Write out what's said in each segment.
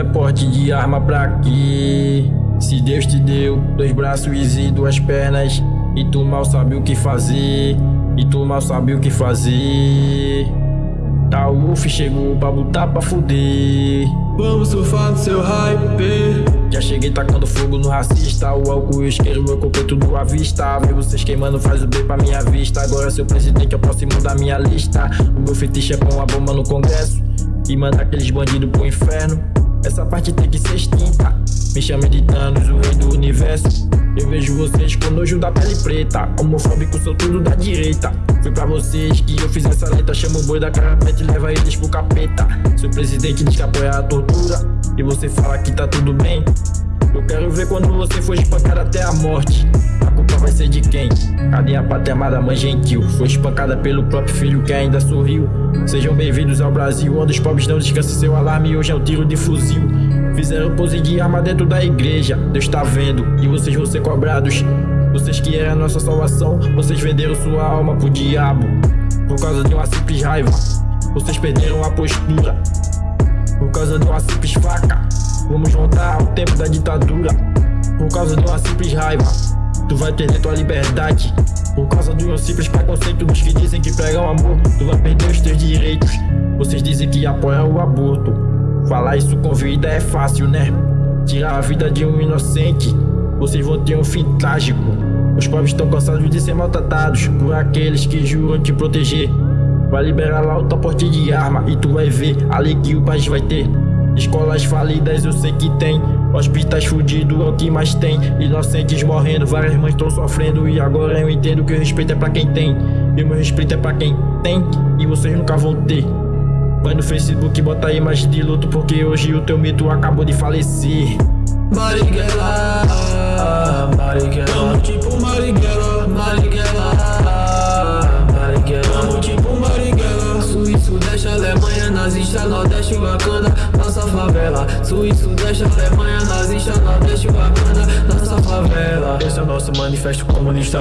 é porte de arma pra quê? Se Deus te deu dois braços e duas pernas E tu mal sabe o que fazer E tu mal sabe o que fazer. Tá o Uff chegou pra botar pra fuder. Vamos surfar no seu hype Já cheguei tacando fogo no racista. O álcool e o isqueiro, meu corpo é tudo à vista. Ver vocês queimando faz o bem pra minha vista. Agora seu presidente é o próximo da minha lista. O meu fetiche é pôr uma bomba no congresso E mandar aqueles bandidos pro inferno essa parte tem que ser extinta. Me chame de Thanos, o rei do universo. Eu vejo vocês com nojo da pele preta. Homofóbico, sou tudo da direita. Foi pra vocês que eu fiz essa letra. Chama o boi da carapete e leva eles pro capeta. Seu presidente diz que apoia a tortura. E você fala que tá tudo bem. Eu quero ver quando você for espancado até a morte culpa vai ser de quem? A pátria amada mãe gentil? Foi espancada pelo próprio filho que ainda sorriu. Sejam bem-vindos ao Brasil Onde os pobres não descansam. Seu alarme hoje é um tiro de fuzil. Fizeram pose de arma dentro da igreja. Deus tá vendo. E vocês vão ser cobrados. Vocês que eram a nossa salvação Vocês venderam sua alma pro diabo. Por causa de uma simples raiva Vocês perderam a postura. Por causa de uma simples faca Vamos voltar ao tempo da ditadura. Por causa de uma simples raiva Tu vai perder tua liberdade Por causa de um simples preconceito Dos que dizem que pregam amor. Tu vai perder os teus direitos. Vocês dizem que apoiam o aborto. Falar isso com vida é fácil, né? Tirar a vida de um inocente. Vocês vão ter um fim trágico. Os pobres estão cansados de ser maltratados Por aqueles que juram te proteger. Vai liberar lá o teu de arma E tu vai ver a alegria o país vai ter. Escolas falidas eu sei que tem Hospitais fudidos é o que mais tem. Inocentes morrendo, várias mães estão sofrendo. E agora eu entendo que o respeito é pra quem tem. E o meu respeito é pra quem tem. E vocês nunca vão ter. Vai no Facebook e bota aí mais de luto Porque hoje o teu mito acabou de falecer. Marighella Marighella Tamo tipo Marighella Nazista, Nordeste, Wakanda nossa favela. Suíço, deixa Alemanha, nazista, Nordeste, Wakanda, nossa favela. Esse é o nosso manifesto comunista.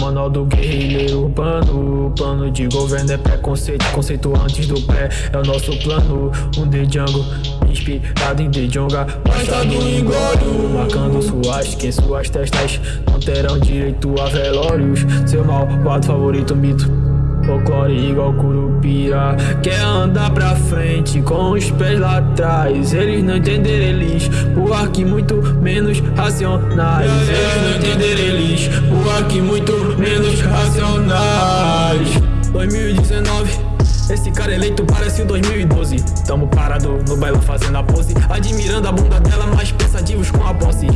Manual do guerrilheiro urbano. O plano de governo é preconceito Conceito antes do pré. É o nosso plano. Um de Django inspirado em De Jonga. Basta do engolho Marcando suas que suas testas Não terão direito a velórios. Seu malvado favorito mito Folclore igual curupira. Quer andar pra frente com os pés lá atrás. Eles não entenderam eles Por aqui muito menos racionais. Eles não entenderam eles Por aqui muito menos racionais. 2019 esse cara eleito parece o 2012 Tamo parado no bailão fazendo a pose Admirando a bunda dela, mais pensativos com a posse.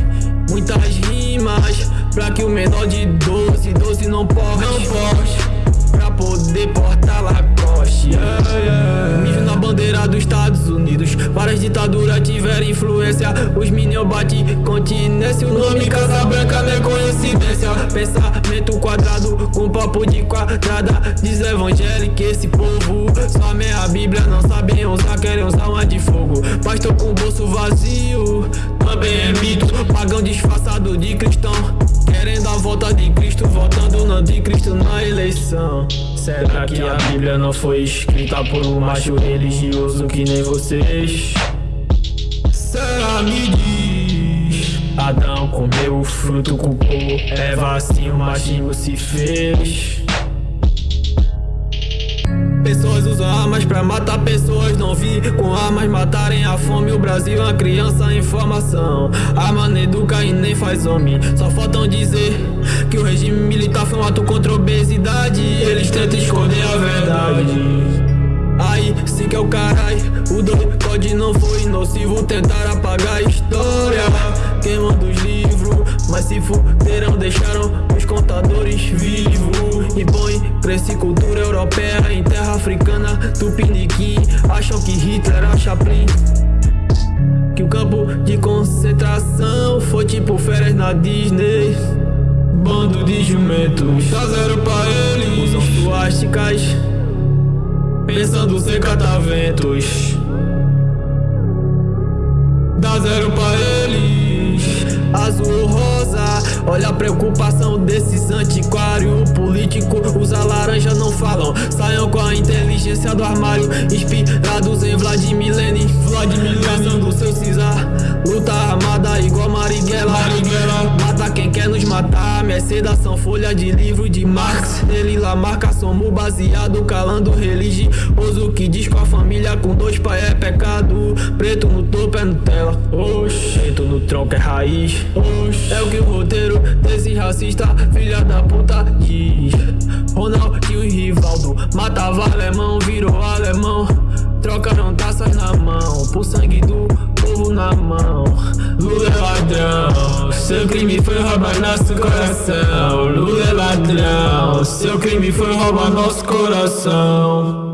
Muitas rimas Pra que o menor de 12, 12 não pode Não pode Várias ditaduras tiveram influência. Os meninos bate continência. O nome Casa Branca não é coincidência. Pensamento quadrado com papo de quadrada. Diz evangélico esse povo Só meia bíblia não sabem usar Querem usar uma de fogo. Pastor com o bolso vazio Também é mito. Pagão disfarçado de cristão Querendo a volta de Cristo Voltando no anticristo na eleição. Será que a Bíblia não foi escrita por um macho religioso que nem vocês? Será me diz. Adão comeu o fruto, culpou Eva assim o machismo se fez. Pessoas usam armas pra matar pessoas Não vi com armas matarem a fome. O Brasil é uma criança em formação. Arma não educa e faz homem. Só faltam dizer que o regime militar foi um ato contra a obesidade. Eles tentam esconder a verdade. Aí, se que é o carai O doido pode não foi nocivo Tentar apagar a história. Queimando os livros Mas se fuderam, deixaram os contadores vivos. Impõe cresce cultura europeia Em terra africana, tupiniquim Acham que Hitler era Chaplin campo de concentração. Foi tipo férias na Disney. Bando de jumentos. Dá zero pra eles Usam suásticas. Pensando sem cataventos. Dá zero pra eles Azul ou rosa. Olha a preocupação desses antiquários políticos Usa laranja não falam. Saiam com a inteligência do armário. Inspirados são folha de livro de Marx. Ele lá marca somos baseado Calando religioso que diz com a família Com dois pai é pecado. Preto no topo é Nutella. Oxi, preto no tronco é raiz. Oxi, é o que o roteiro desse racista Filha da puta diz. Ronaldinho e Rivaldo Matava alemão, virou alemão. Trocaram taças na mão Por sangue do povo na mão Seu crime foi roubar nosso coração. Lula é ladrão. Seu crime foi roubar nosso coração